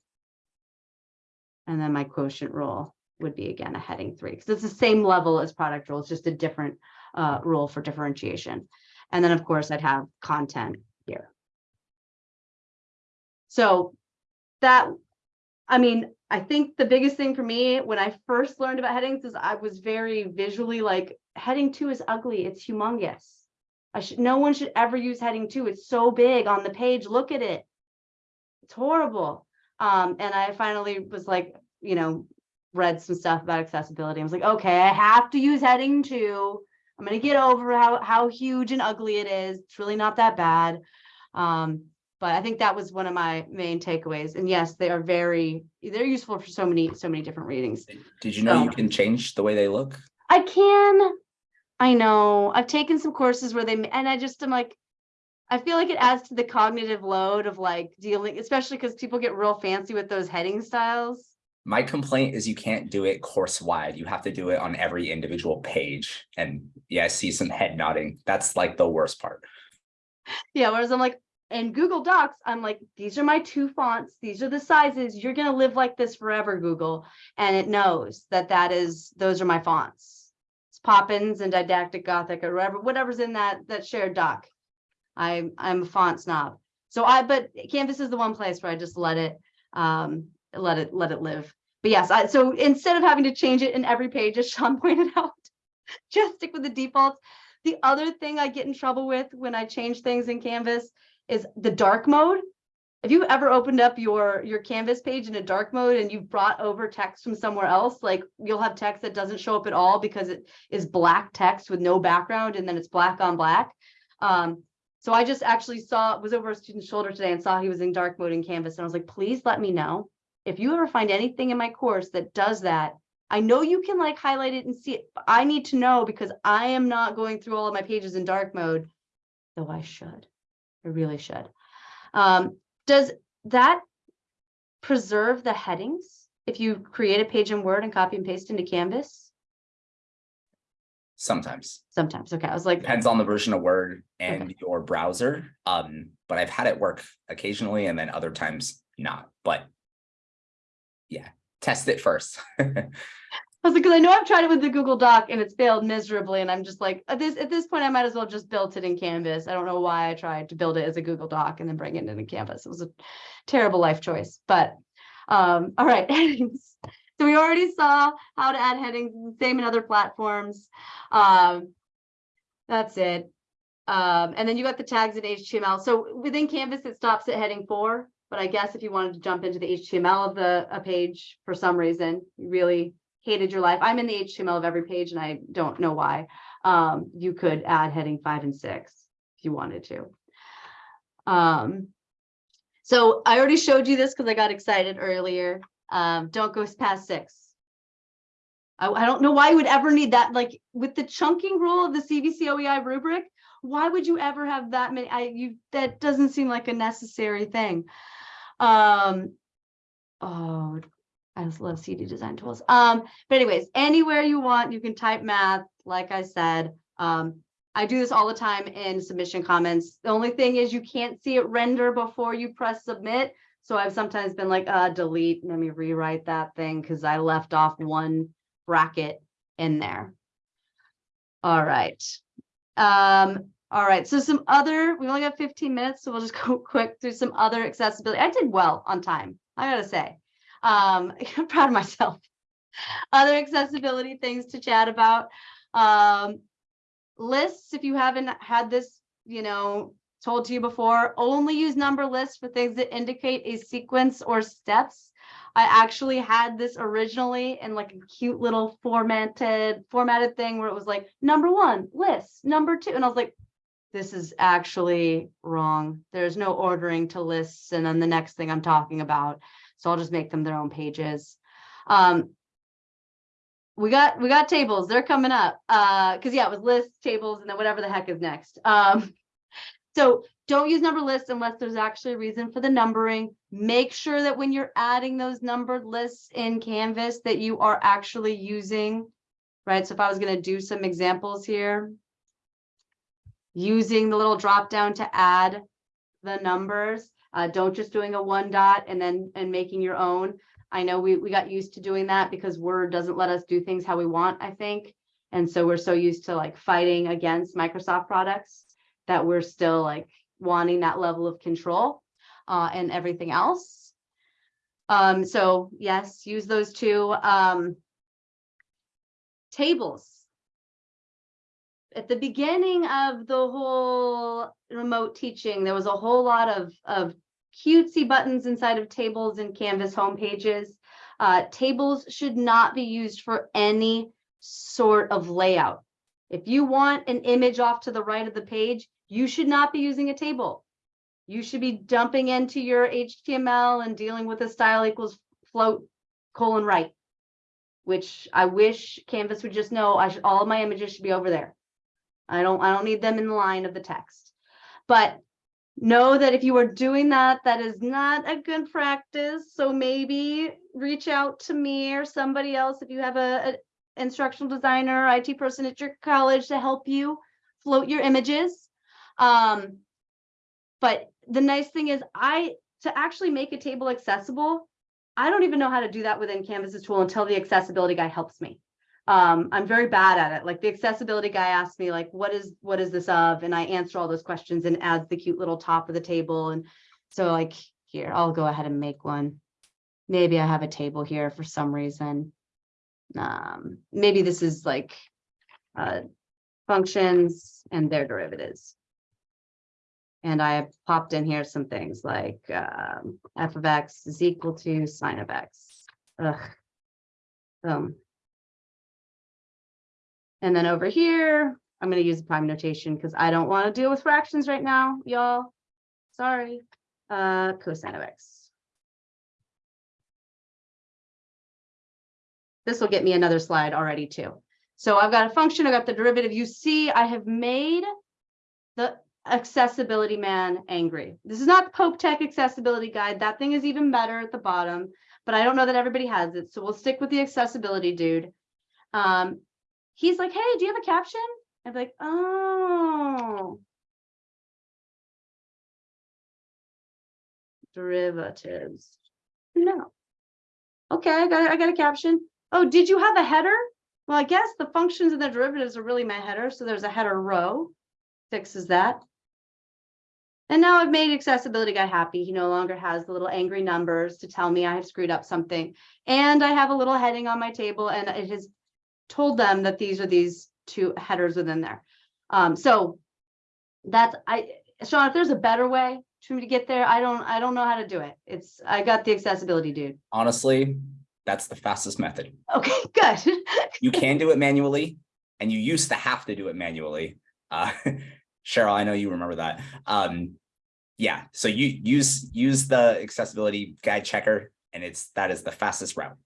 And then my quotient rule would be again a heading three, because it's the same level as product rule, it's just a different uh rule for differentiation. And then, of course, I'd have content here. So that, I mean, I think the biggest thing for me when I first learned about headings is I was very visually like, heading two is ugly, it's humongous. I should, no one should ever use heading two. It's so big on the page. Look at it. It's horrible. Um, and I finally was like, you know, read some stuff about accessibility. I was like, okay, I have to use heading two. I'm gonna get over how how huge and ugly it is. It's really not that bad. Um, but I think that was one of my main takeaways. And yes, they are very, they're useful for so many, so many different readings. Did you know you can change the way they look? I can. I know. I've taken some courses where they, and I just am like, I feel like it adds to the cognitive load of like dealing, especially because people get real fancy with those heading styles. My complaint is you can't do it course wide. You have to do it on every individual page. And yeah, I see some head nodding. That's like the worst part. Yeah, whereas I'm like, in Google Docs, I'm like, these are my two fonts. These are the sizes. You're gonna live like this forever, Google. And it knows that that is, those are my fonts. Poppins and Didactic Gothic or whatever, whatever's in that, that shared doc. I, I'm a font snob. So I, but Canvas is the one place where I just let it, um, let it, let it live. But yes, I, so instead of having to change it in every page, as Sean (laughs) pointed out, just stick with the defaults. The other thing I get in trouble with when I change things in Canvas is the dark mode. If you ever opened up your your canvas page in a dark mode and you brought over text from somewhere else, like you'll have text that doesn't show up at all because it is black text with no background and then it's black on black. Um, so I just actually saw, was over a student's shoulder today and saw he was in dark mode in Canvas and I was like, please let me know. If you ever find anything in my course that does that, I know you can like highlight it and see it. but I need to know because I am not going through all of my pages in dark mode, though I should. I really should. Um, does that preserve the headings if you create a page in Word and copy and paste into Canvas? Sometimes Sometimes, okay, I was like, depends on the version of Word and your browser. Um, but I've had it work occasionally and then other times not, but yeah, test it first. (laughs) I was like, because I know I've tried it with the Google Doc and it's failed miserably, and I'm just like, at this, at this point, I might as well just built it in Canvas. I don't know why I tried to build it as a Google Doc and then bring it into Canvas. It was a terrible life choice, but, um, (laughs) all right. So we already saw how to add headings, same in other platforms. Um, that's it. Um, and then you got the tags in HTML. So within Canvas, it stops at heading four. But I guess if you wanted to jump into the HTML of the, a page for some reason, you really hated your life. I'm in the HTML of every page and I don't know why. Um, you could add heading five and six if you wanted to. Um, so I already showed you this because I got excited earlier. Um, don't go past six. I, I don't know why you would ever need that, like with the chunking rule of the CVC OEI rubric, why would you ever have that many? I, you, that doesn't seem like a necessary thing. Um, oh, I just love CD design tools. Um, but anyways, anywhere you want, you can type math, like I said. Um, I do this all the time in submission comments. The only thing is you can't see it render before you press submit. So I've sometimes been like, uh, delete, let me rewrite that thing because I left off one bracket in there. All right. Um, all right, so some other, we only got 15 minutes, so we'll just (laughs) go quick through some other accessibility. I did well on time, I gotta say. Um, (laughs) I'm proud of myself. Other accessibility things to chat about. Um, lists, if you haven't had this, you know, told to you before, only use number lists for things that indicate a sequence or steps. I actually had this originally in like a cute little formatted formatted thing where it was like number one list, number two, and I was like, this is actually wrong. There's no ordering to lists, and then the next thing I'm talking about. So I'll just make them their own pages. Um, we got we got tables. They're coming up. Uh, because yeah, it was lists, tables, and then whatever the heck is next. Um, (laughs) so don't use number lists unless there's actually a reason for the numbering. Make sure that when you're adding those numbered lists in Canvas that you are actually using, right? So if I was going to do some examples here, using the little drop down to add the numbers, uh, don't just doing a one dot and then and making your own. I know we, we got used to doing that because Word doesn't let us do things how we want, I think. And so we're so used to like fighting against Microsoft products that we're still like wanting that level of control uh, and everything else. Um, so yes, use those two. Um, tables. At the beginning of the whole remote teaching, there was a whole lot of, of cutesy buttons inside of tables and Canvas homepages. Uh, tables should not be used for any sort of layout. If you want an image off to the right of the page, you should not be using a table. You should be dumping into your HTML and dealing with a style equals float colon right. Which I wish Canvas would just know, I should, all of my images should be over there. I don't, I don't need them in the line of the text. But know that if you are doing that, that is not a good practice. So maybe reach out to me or somebody else if you have a, a instructional designer, IT person at your college to help you float your images. Um, but the nice thing is I, to actually make a table accessible, I don't even know how to do that within Canvas's tool until the accessibility guy helps me. Um, I'm very bad at it. Like the accessibility guy asked me like, what is, what is this of? And I answer all those questions and adds the cute little top of the table. And so like, here, I'll go ahead and make one. Maybe I have a table here for some reason. Um, maybe this is like, uh, functions and their derivatives. And I popped in here some things like, um, f of x is equal to sine of x. Ugh. Um. And then over here, I'm gonna use the prime notation because I don't want to deal with fractions right now, y'all. Sorry, uh, cosine of x. This will get me another slide already too. So I've got a function, I've got the derivative. You see, I have made the accessibility man angry. This is not the Pope Tech accessibility guide. That thing is even better at the bottom, but I don't know that everybody has it. So we'll stick with the accessibility dude. Um, he's like, hey, do you have a caption? I'm like, oh. Derivatives. No. Okay, I got, I got a caption. Oh, did you have a header? Well, I guess the functions and the derivatives are really my header. So there's a header row. Fixes that. And now I've made accessibility guy happy. He no longer has the little angry numbers to tell me I have screwed up something. And I have a little heading on my table and it has told them that these are these two headers within there. Um, so that's I Sean, if there's a better way for me to get there, I don't I don't know how to do it. It's I got the accessibility dude. Honestly, that's the fastest method. Okay, (laughs) good. You can do it manually and you used to have to do it manually. Uh, (laughs) Cheryl, I know you remember that. Um, yeah, so you use use the accessibility guide checker and it's that is the fastest route.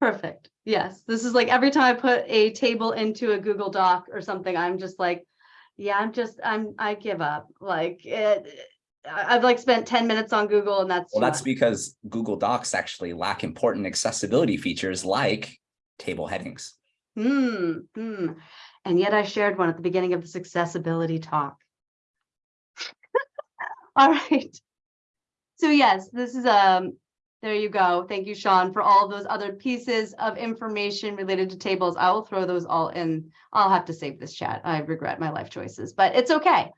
Perfect. Yes, this is like every time I put a table into a Google Doc or something, I'm just like, yeah, I'm just, I'm, I give up. Like it, I've like spent ten minutes on Google and that's. Well, that's much. because Google Docs actually lack important accessibility features like table headings. Hmm, hmm. And yet I shared one at the beginning of this accessibility talk. (laughs) All right. So yes, this is, um, there you go. Thank you, Sean, for all those other pieces of information related to tables. I will throw those all in. I'll have to save this chat. I regret my life choices, but it's okay.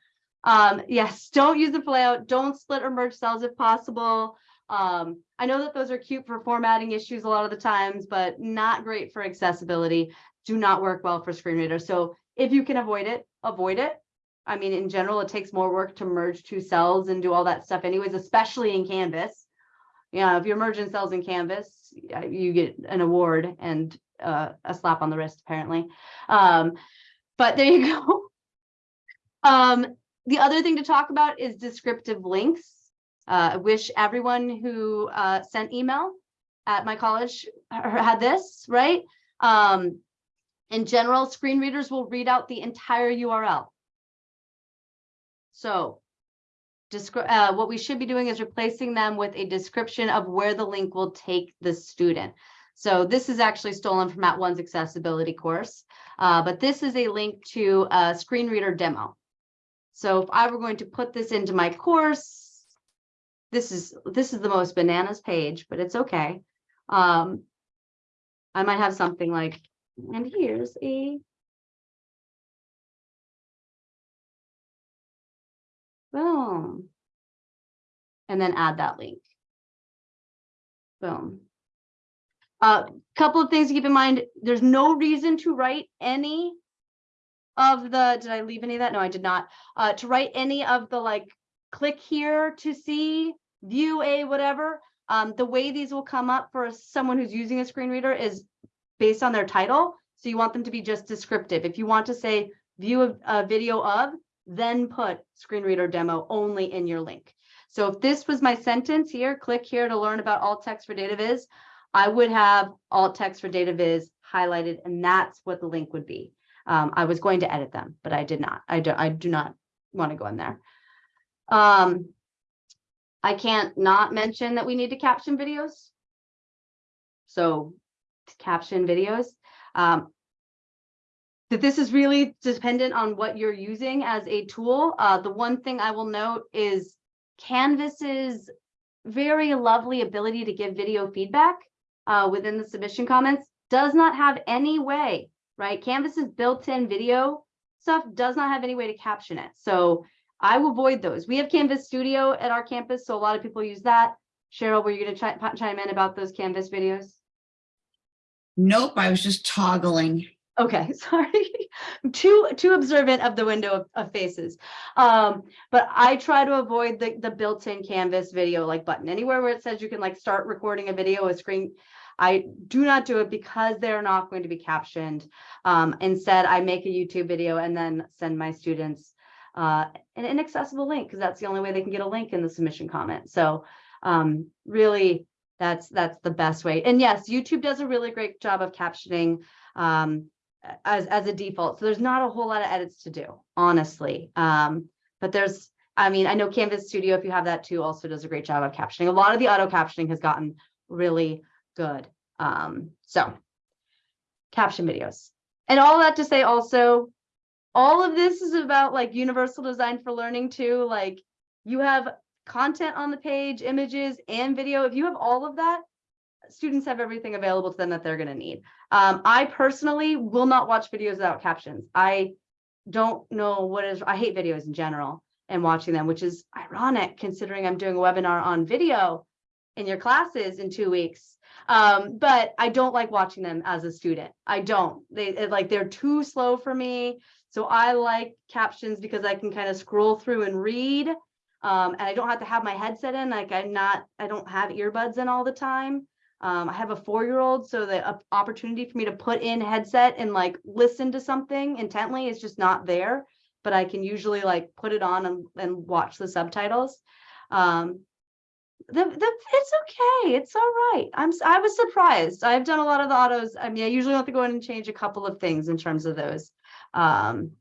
Um, yes, don't use the layout. Don't split or merge cells if possible. Um, I know that those are cute for formatting issues a lot of the times, but not great for accessibility. Do not work well for screen readers. So if you can avoid it, avoid it. I mean, in general, it takes more work to merge two cells and do all that stuff anyways, especially in Canvas. Yeah, if you're merging cells in Canvas, you get an award and uh, a slap on the wrist, apparently. Um, but there you go. (laughs) Um, the other thing to talk about is descriptive links. Uh, I wish everyone who uh, sent email at my college had this, right? Um, in general, screen readers will read out the entire URL. So uh, what we should be doing is replacing them with a description of where the link will take the student. So this is actually stolen from @ONE's accessibility course, uh, but this is a link to a screen reader demo. So if I were going to put this into my course, this is this is the most bananas page, but it's okay. Um, I might have something like, and here's a boom. And then add that link. Boom. Uh, couple of things to keep in mind, there's no reason to write any of the, did I leave any of that? No, I did not. Uh, to write any of the like, click here to see, view a whatever. Um, the way these will come up for someone who's using a screen reader is based on their title. So you want them to be just descriptive. If you want to say view a, a video of, then put screen reader demo only in your link. So if this was my sentence here, click here to learn about alt text for data viz. I would have alt text for data viz highlighted and that's what the link would be. Um, I was going to edit them, but I did not. I do, I do not want to go in there. Um, I can't not mention that we need to caption videos. So caption videos. Um, that this is really dependent on what you're using as a tool. Uh, the one thing I will note is Canvas's very lovely ability to give video feedback uh, within the submission comments does not have any way, right? Canvas's built-in video stuff does not have any way to caption it. So I will avoid those. We have Canvas Studio at our campus, so a lot of people use that. Cheryl, were you gonna chime in about those Canvas videos? Nope, I was just toggling. Okay, (laughs) sorry. Too too observant of the window of, of faces. Um, but I try to avoid the the built-in Canvas video like button. Anywhere where it says you can like start recording a video, a screen. I do not do it because they're not going to be captioned. Um, instead, I make a YouTube video and then send my students uh, an inaccessible link because that's the only way they can get a link in the submission comment. So um, really, that's that's the best way. And yes, YouTube does a really great job of captioning. Um, as as a default. So there's not a whole lot of edits to do, honestly. Um, but there's, I mean, I know Canvas Studio, if you have that too, also does a great job of captioning. A lot of the auto captioning has gotten really good. Um, so caption videos. And all that to say also, all of this is about like universal design for learning too. Like you have content on the page, images and video. If you have all of that, students have everything available to them that they're going to need. Um, I personally will not watch videos without captions. I don't know what is, I hate videos in general and watching them, which is ironic considering I'm doing a webinar on video in your classes in two weeks. Um, but I don't like watching them as a student. I don't, they like, they're too slow for me. So I like captions because I can kind of scroll through and read. Um, and I don't have to have my headset in, like I'm not, I don't have earbuds in all the time. Um, I have a four-year-old, so the op- opportunity for me to put in headset and like listen to something intently is just not there. But I can usually like put it on and, and watch the subtitles. Um, the, the, it's okay. It's all right. I'm, I was surprised. I've done a lot of the autos. I mean, I usually have to go in and change a couple of things in terms of those. Um,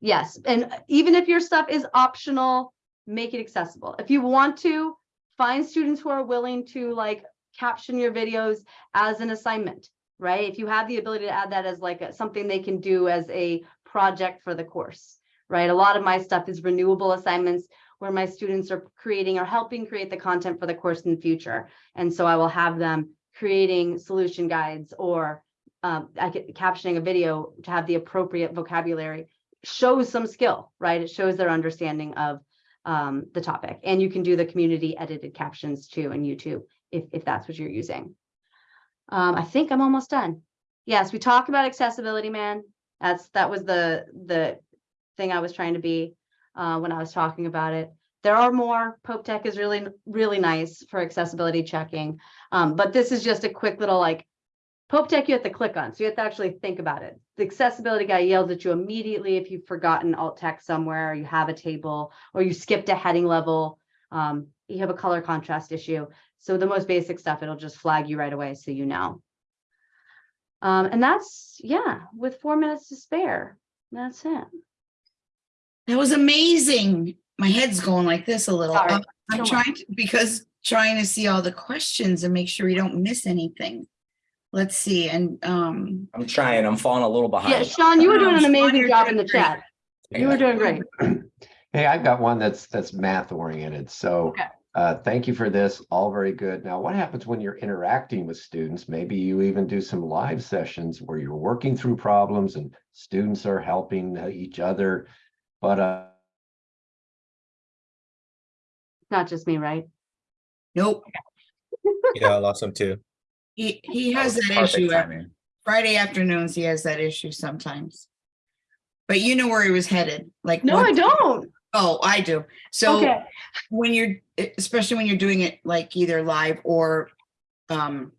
yes, and even if your stuff is optional, make it accessible. If you want to, find students who are willing to like caption your videos as an assignment, right? If you have the ability to add that as like a- something they can do as a project for the course, right? A lot of my stuff is renewable assignments where my students are creating or helping create the content for the course in the future. And so I will have them creating solution guides or um, captioning a video to have the appropriate vocabulary shows some skill, right? It shows their understanding of um, the topic. And you can do the community edited captions too in YouTube if, if that's what you're using. Um, I think I'm almost done. Yes, we talked about accessibility, man. That's, that was the, the thing I was trying to be uh, when I was talking about it. There are more. Pope Tech is really, really nice for accessibility checking. Um, but this is just a quick little like Pope Tech you have to click on, so you have to actually think about it. The accessibility guy yells at you immediately if you've forgotten alt text somewhere, or you have a table, or you skipped a heading level. Um, you have a color contrast issue. So the most basic stuff, it'll just flag you right away so you know. Um, and that's, yeah, with four minutes to spare, that's it. That was amazing. My head's going like this a little. Sorry. Um, I'm Don't trying to, because trying to see all the questions and make sure we don't miss anything. Let's see, and um, I'm trying, I'm falling a little behind. Yeah, Sean, you were doing an amazing job in the chat. You were doing great. (clears throat) Hey, I've got one that's, that's math oriented. So Okay. Uh, thank you for this. All very good. Now, what happens when you're interacting with students? Maybe you even do some live sessions where you're working through problems and students are helping uh, each other. But uh, Not just me, right? Nope, (laughs) Yeah, I lost him too. he, he has that issue. timing. Friday afternoons, he has that issue sometimes. But you know where he was headed, like. No, what- I don't. Oh, I do. So Okay. when you're, especially when you're doing it like either live or um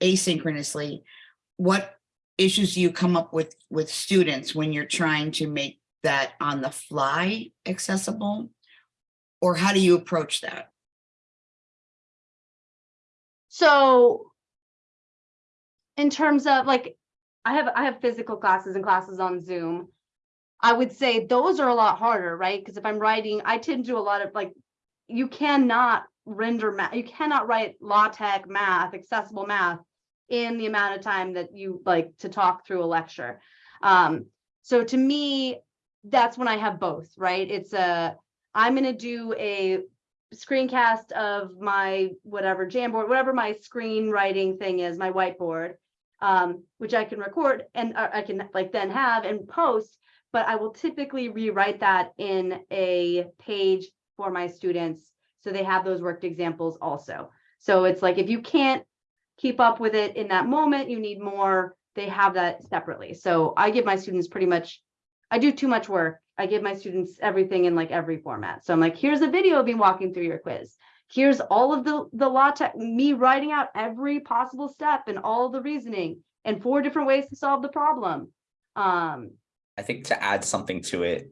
asynchronously, what issues do you come up with with students when you're trying to make that on the fly accessible? Or how do you approach that? So in terms of like, I have, I have physical classes and classes on Zoom. I would say those are a lot harder, right? Because if I'm writing, I tend to do a lot of like, you cannot render math, you cannot write LaTeX math, accessible math in the amount of time that you like to talk through a lecture. Um, so to me, that's when I have both, right? It's a, I'm gonna do a screencast of my whatever Jamboard, whatever my screenwriting thing is, my whiteboard, um, which I can record and uh, I can like then have and post, but I will typically rewrite that in a page for my students. So they have those worked examples also. So it's like, if you can't keep up with it in that moment, you need more, they have that separately. So I give my students pretty much, I do too much work. I give my students everything in like every format. So I'm like, here's a video of me walking through your quiz. Here's all of the, the LaTeX, me writing out every possible step and all the reasoning and four different ways to solve the problem. Um, I think to add something to it,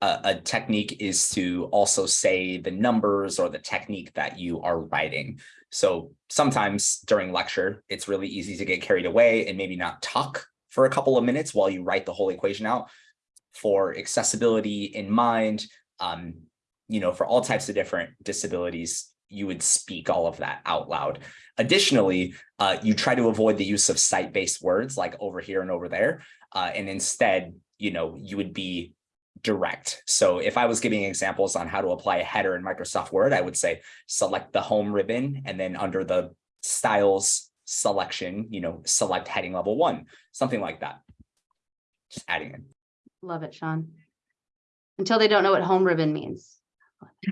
a, a technique is to also say the numbers or the technique that you are writing. So sometimes during lecture, it's really easy to get carried away and maybe not talk for a couple of minutes while you write the whole equation out. For accessibility in mind, um, you know, for all types of different disabilities, you would speak all of that out loud. Additionally, uh, you try to avoid the use of site-based words like over here and over there. Uh, and instead, you know, you would be direct. So if I was giving examples on how to apply a header in Microsoft Word, I would say select the home ribbon and then under the styles selection, you know, select heading level one, something like that. Just adding in. love it, Sean. Until they don't know what home ribbon means.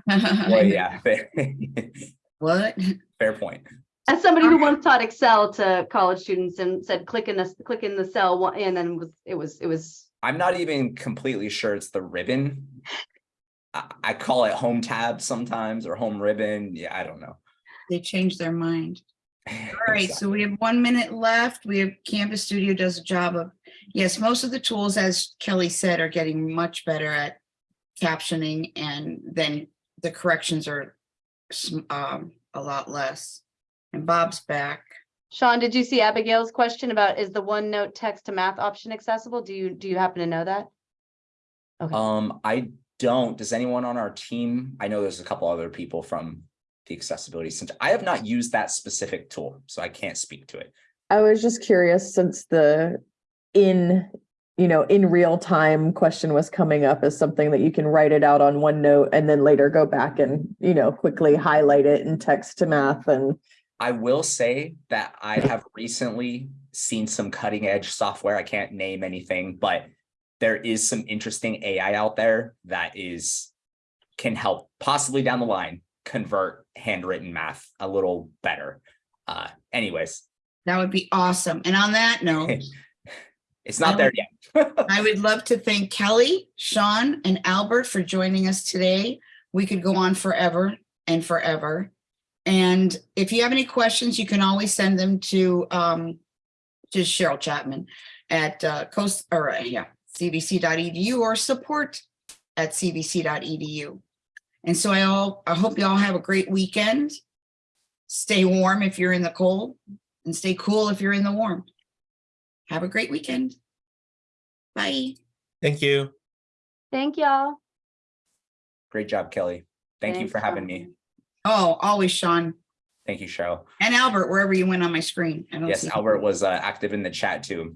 Well, (laughs) yeah, (laughs) What? fair point. As somebody who once taught Excel to college students and said, click in this, click in the cell, and then was, it was, it was, I'm not even completely sure it's the ribbon. I, I call it home tab sometimes or home ribbon. Yeah, I don't know. They changed their mind. (laughs) All right, so we have one minute left. We have Canvas Studio does a job of, yes, most of the tools, as Kelly said, are getting much better at captioning and then the corrections are um, a lot less. And Bob's back. Sean, did you see Abigail's question about is the OneNote text to math option accessible? Do you, do you happen to know that? Okay, Um, I don't, does anyone on our team, I know there's a couple other people from the accessibility center. I have not used that specific tool, so I can't speak to it. I was just curious since the in, you know, in real time question was coming up as something that you can write it out on OneNote and then later go back and, you know, quickly highlight it in text to math and I will say that I have recently seen some cutting edge software. I can't name anything, but there is some interesting AI out there that is can help possibly down the line convert handwritten math a little better. Uh, anyways, That would be awesome. And on that note, (laughs) it's not there yet. (laughs) I would love to thank Kelly, Sean, and Albert for joining us today. We could go on forever and forever. And if you have any questions, you can always send them to um to Cheryl Chapman at uh coast or uh, yeah, cvc.edu E or support at cvc.edu. And so I all I hope you all have a great weekend. Stay warm if you're in the cold and stay cool if you're in the warm. Have a great weekend. Bye. Thank you. thank y'all. Great job, Kelly. Thank you for having Sean. me. Oh, always Sean Thank you, Cheryl. and Albert, wherever you went on my screen. I don't Yes, Albert was uh, active in the chat too.